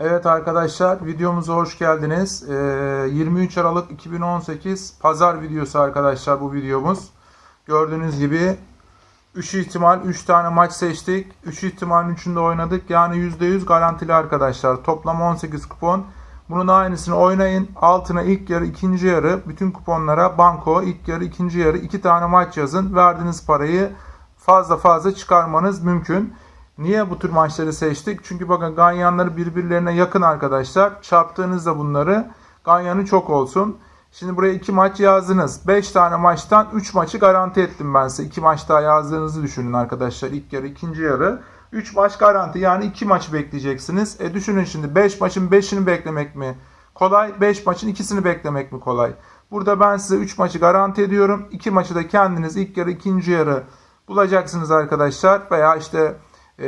Evet arkadaşlar videomuza hoş geldiniz. Ee, 23 Aralık 2018 Pazar videosu arkadaşlar bu videomuz. Gördüğünüz gibi 3 ihtimal 3 tane maç seçtik. 3 ihtimalin 3'ünde oynadık. Yani %100 garantili arkadaşlar. Toplam 18 kupon. Bunun aynısını oynayın. Altına ilk yarı, ikinci yarı bütün kuponlara banko, ilk yarı, ikinci yarı iki tane maç yazın. Verdiğiniz parayı fazla fazla çıkarmanız mümkün. Niye bu tür maçları seçtik? Çünkü bakın ganyanları birbirlerine yakın arkadaşlar. Çarptığınızda bunları ganyanı çok olsun. Şimdi buraya 2 maç yazdınız. 5 tane maçtan 3 maçı garanti ettim ben size. 2 maç daha yazdığınızı düşünün arkadaşlar. İlk yarı, ikinci yarı. 3 maç garanti yani 2 maçı bekleyeceksiniz. E düşünün şimdi 5 maçın 5'ini beklemek mi kolay? 5 maçın ikisini beklemek mi kolay? Burada ben size 3 maçı garanti ediyorum. 2 maçı da kendiniz ilk yarı, ikinci yarı bulacaksınız arkadaşlar. Veya işte e,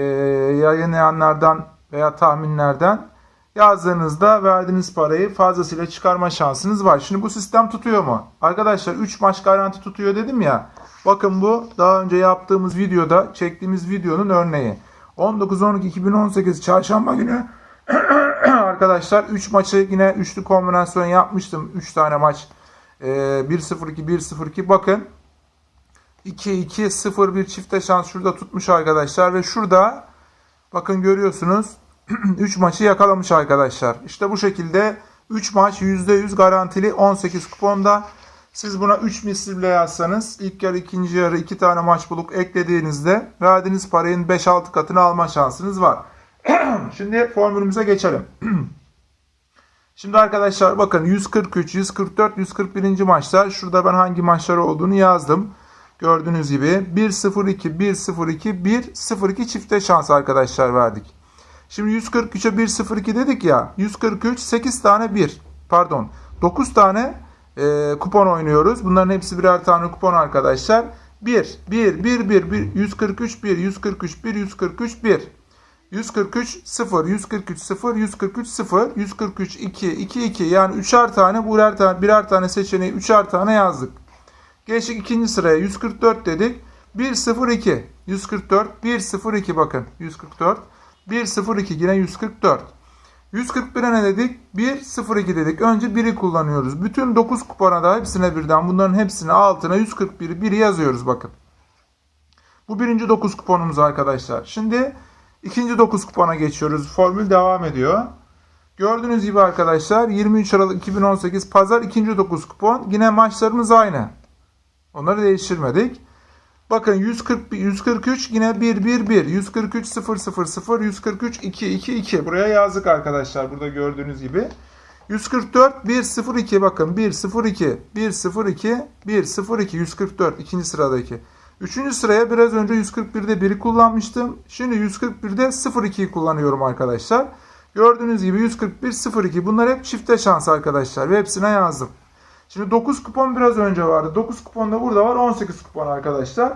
yayınlayanlardan veya tahminlerden yazdığınızda verdiğiniz parayı fazlasıyla çıkarma şansınız var. Şimdi bu sistem tutuyor mu? Arkadaşlar 3 maç garanti tutuyor dedim ya. Bakın bu daha önce yaptığımız videoda çektiğimiz videonun örneği. 19-12-2018 çarşamba günü arkadaşlar 3 maçı yine üçlü kombinasyon yapmıştım. 3 tane maç. E, 1-0-2 1-0-2 bakın 2-2-0 bir çifte şans şurada tutmuş arkadaşlar ve şurada bakın görüyorsunuz 3 maçı yakalamış arkadaşlar. İşte bu şekilde 3 maç %100 garantili 18 kuponda. Siz buna 3 misli bile yazsanız ilk yarı ikinci yarı 2 tane maç bulup eklediğinizde verdiğiniz parayın 5-6 katını alma şansınız var. Şimdi formülümüze geçelim. Şimdi arkadaşlar bakın 143, 144, 141. maçlar. Şurada ben hangi maçlar olduğunu yazdım. Gördüğünüz gibi 1-0-2, 1-0-2, 1-0-2 çifte şans arkadaşlar verdik. Şimdi 143'e 1-0-2 dedik ya. 143 8 tane 1. Pardon. 9 tane e, kupon oynuyoruz. Bunların hepsi birer tane kupon arkadaşlar. 1, 1, 1, 1, 1, 143, 1, 143, 1, 143, 1. 143, 0, 143, 0, 143, 0, 143, 2, 2, 2. Yani üçer tane, birer tane, birer tane seçeneği üçer tane yazdık. Geçtik ikinci sıraya 144 dedik. 102 144 102 bakın 144 102 yine 144. 141'e ne dedik? 102 dedik. Önce 1'i kullanıyoruz. Bütün 9 kupona da hepsine birden bunların hepsine altına 141'i 1'i yazıyoruz bakın. Bu birinci 9 kuponumuz arkadaşlar. Şimdi ikinci 9 kupona geçiyoruz. Formül devam ediyor. Gördüğünüz gibi arkadaşlar 23 Aralık 2018 Pazar ikinci 9 kupon. Yine maçlarımız aynı. Onları değiştirmedik. Bakın 140 143 yine 1 1 1 143 0 0 0 143 2 2 2 buraya yazdık arkadaşlar burada gördüğünüz gibi. 144 1 0 2 bakın 1 0 2 1 0 2 1 0 2 144 ikinci sıradaki. Üçüncü sıraya biraz önce 141'de 1'i kullanmıştım. Şimdi 141'de 0-2'yi kullanıyorum arkadaşlar. Gördüğünüz gibi 141 0-2 bunlar hep çifte şans arkadaşlar ve hepsine yazdım. Şimdi 9 kupon biraz önce vardı. 9 kupon da burada var. 18 kupon arkadaşlar.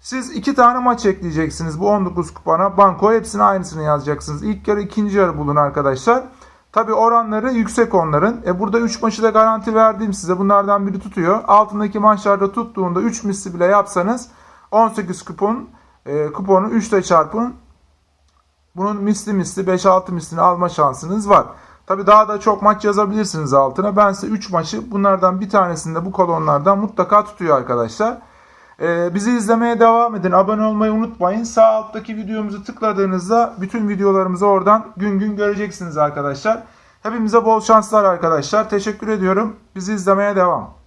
Siz 2 tane maç ekleyeceksiniz bu 19 kupona. Banko hepsini aynısını yazacaksınız. İlk yarı ikinci yarı bulun arkadaşlar. Tabi oranları yüksek onların. E burada 3 maçı da garanti verdiğim size. Bunlardan biri tutuyor. Altındaki maçlarda tuttuğunda 3 misli bile yapsanız 18 kupon e, kuponu 3 ile çarpın. Bunun misli misli 5-6 mislini alma şansınız var. Tabi daha da çok maç yazabilirsiniz altına. Ben size 3 maçı bunlardan bir tanesinde bu kolonlardan mutlaka tutuyor arkadaşlar. Ee, bizi izlemeye devam edin. Abone olmayı unutmayın. Sağ alttaki videomuzu tıkladığınızda bütün videolarımızı oradan gün gün göreceksiniz arkadaşlar. Hepimize bol şanslar arkadaşlar. Teşekkür ediyorum. Bizi izlemeye devam.